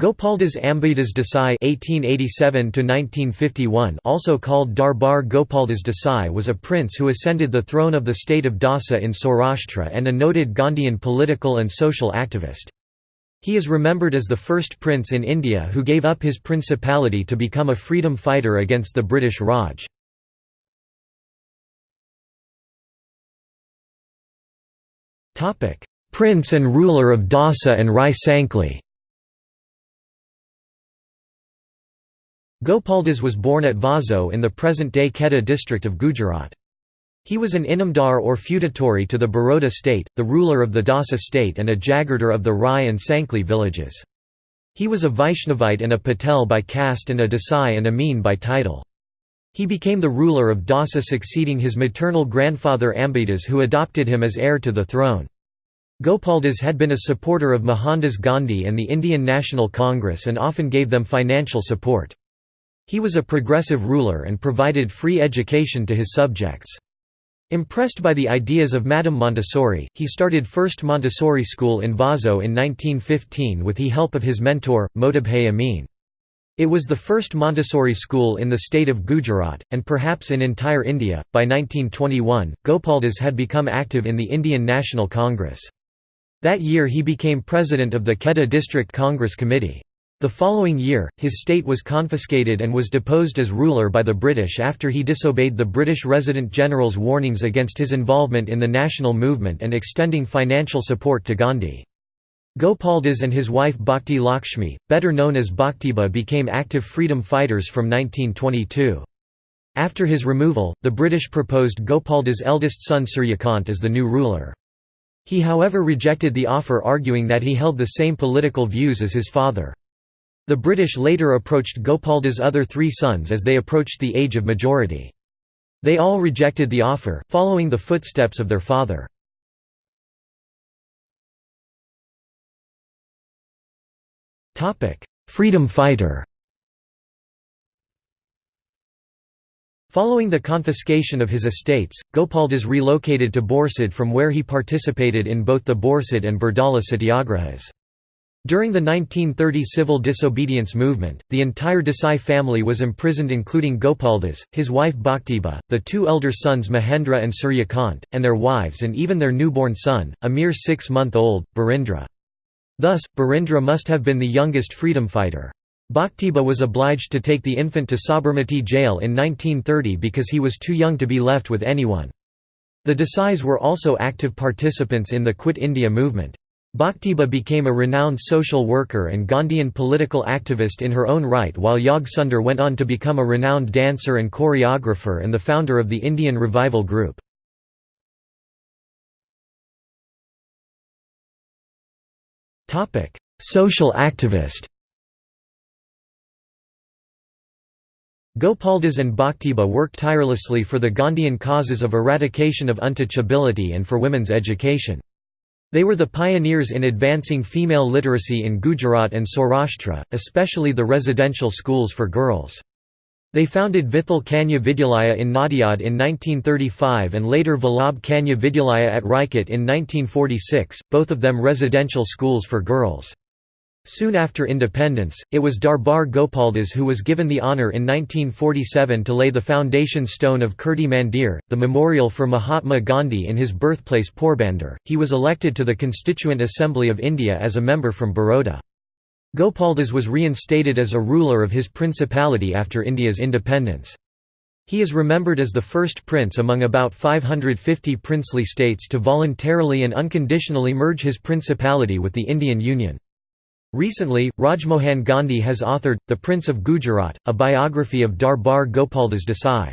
Gopaldas Ambaidas Desai (1887–1951), also called Darbar Gopaldas Desai, was a prince who ascended the throne of the state of Dhasa in Saurashtra and a noted Gandhian political and social activist. He is remembered as the first prince in India who gave up his principality to become a freedom fighter against the British Raj. Prince and ruler of Dhasa and Rai Gopaldas was born at Vaso in the present-day Kheda district of Gujarat. He was an Inamdar or feudatory to the Baroda state, the ruler of the Dhasa state and a Jagirdar of the Rai and Sankli villages. He was a Vaishnavite and a Patel by caste and a Desai and Amin by title. He became the ruler of Dhasa succeeding his maternal grandfather Ambaidas who adopted him as heir to the throne. Gopaldas had been a supporter of Mohandas Gandhi and the Indian National Congress and often gave them financial support. He was a progressive ruler and provided free education to his subjects. Impressed by the ideas of Madame Montessori, he started First Montessori School in Vaso in 1915 with the help of his mentor, Motibhai Amin. It was the first Montessori school in the state of Gujarat, and perhaps in entire India. By 1921, Gopaldas had become active in the Indian National Congress. That year he became president of the Kheda District Congress Committee. The following year, his state was confiscated and was deposed as ruler by the British after he disobeyed the British Resident General's warnings against his involvement in the national movement and extending financial support to Gandhi. Gopaldas and his wife Bhakti Lakshmi, better known as Bhaktiba became active freedom fighters from 1922. After his removal, the British proposed Gopaldas' eldest son Suryakant as the new ruler. He however rejected the offer arguing that he held the same political views as his father. The British later approached Gopaldas' other three sons as they approached the age of majority. They all rejected the offer, following the footsteps of their father. Freedom fighter Following the confiscation of his estates, Gopaldas relocated to Borsad from where he participated in both the Borsad and Bardoli satyagrahas. During the 1930 civil disobedience movement, the entire Desai family was imprisoned including Gopaldas, his wife Bhaktiba, the two elder sons Mahendra and Suryakant, and their wives and even their newborn son, a mere six-month-old, Barindra. Thus, Barindra must have been the youngest freedom fighter. Bhaktiba was obliged to take the infant to Sabarmati jail in 1930 because he was too young to be left with anyone. The Desais were also active participants in the Quit India movement. Bhaktiba became a renowned social worker and Gandhian political activist in her own right while Yog Sundar went on to become a renowned dancer and choreographer and the founder of the Indian Revival Group. Social activist Gopaldas and Bhaktiba worked tirelessly for the Gandhian causes of eradication of untouchability and for women's education. They were the pioneers in advancing female literacy in Gujarat and Saurashtra, especially the residential schools for girls. They founded Vithal Kanya Vidyalaya in Nadiad in 1935 and later Vallabh Kanya Vidyalaya at Rajkot in 1946, both of them residential schools for girls. Soon after independence, it was Darbar Gopaldas who was given the honour in 1947 to lay the foundation stone of Kirti Mandir, the memorial for Mahatma Gandhi in his birthplace Porbandar. He was elected to the Constituent Assembly of India as a member from Baroda. Gopaldas was reinstated as a ruler of his principality after India's independence. He is remembered as the first prince among about 550 princely states to voluntarily and unconditionally merge his principality with the Indian Union. Recently, Rajmohan Gandhi has authored, The Prince of Gujarat, a biography of Darbar Gopaldas Desai.